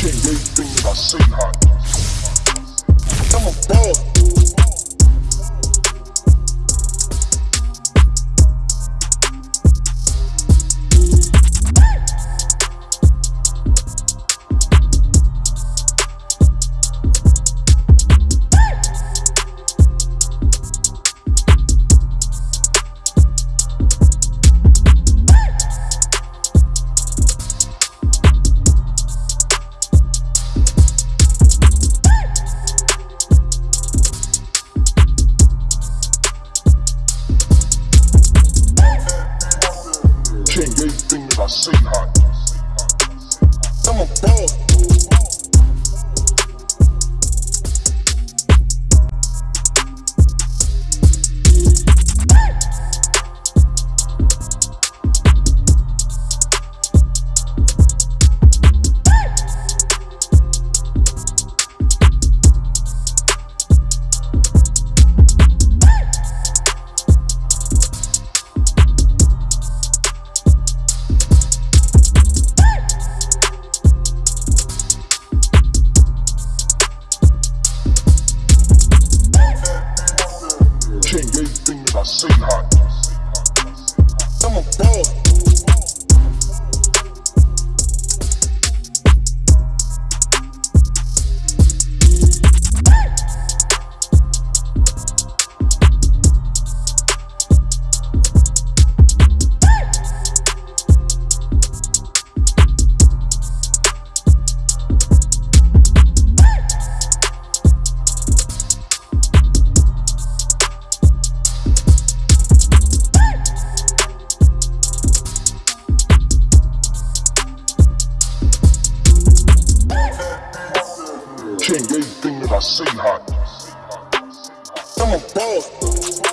Can't that I say hot. Hot. I'm a boss. I'm a boss. Change anything that I say hot. I'm a boss.